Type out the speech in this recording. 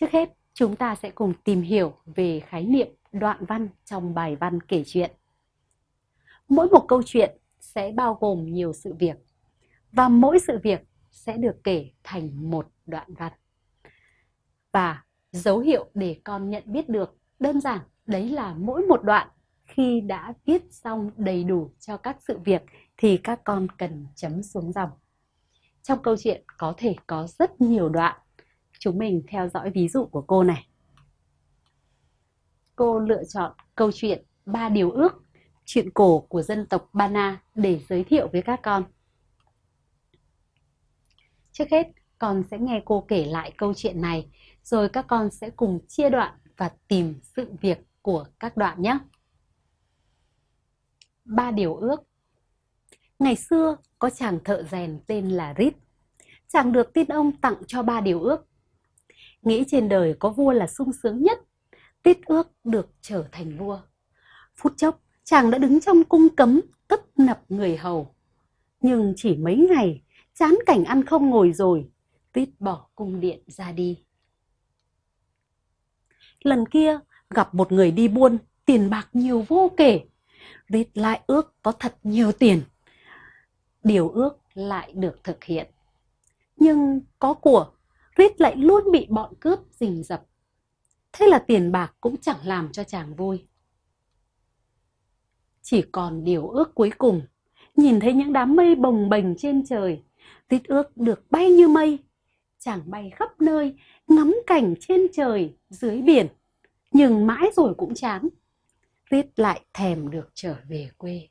Trước hết, chúng ta sẽ cùng tìm hiểu về khái niệm đoạn văn trong bài văn kể chuyện. Mỗi một câu chuyện sẽ bao gồm nhiều sự việc và mỗi sự việc sẽ được kể thành một đoạn văn. Và dấu hiệu để con nhận biết được đơn giản đấy là mỗi một đoạn khi đã viết xong đầy đủ cho các sự việc thì các con cần chấm xuống dòng. Trong câu chuyện có thể có rất nhiều đoạn. Chúng mình theo dõi ví dụ của cô này. Cô lựa chọn câu chuyện Ba Điều Ước, chuyện cổ của dân tộc Bana để giới thiệu với các con. Trước hết, con sẽ nghe cô kể lại câu chuyện này, rồi các con sẽ cùng chia đoạn và tìm sự việc của các đoạn nhé. Ba điều ước Ngày xưa có chàng thợ rèn tên là Rít. Chàng được tin ông tặng cho ba điều ước. Nghĩ trên đời có vua là sung sướng nhất. Tít ước được trở thành vua. Phút chốc, chàng đã đứng trong cung cấm tấp nập người hầu. Nhưng chỉ mấy ngày, chán cảnh ăn không ngồi rồi, Tít bỏ cung điện ra đi. Lần kia, gặp một người đi buôn, tiền bạc nhiều vô kể. Rít lại ước có thật nhiều tiền. Điều ước lại được thực hiện. Nhưng có của, Rít lại luôn bị bọn cướp rình rập. Thế là tiền bạc cũng chẳng làm cho chàng vui. Chỉ còn điều ước cuối cùng, nhìn thấy những đám mây bồng bềnh trên trời, Rít ước được bay như mây. Chàng bay khắp nơi, ngắm cảnh trên trời, dưới biển nhưng mãi rồi cũng chán. Rít lại thèm được trở về quê.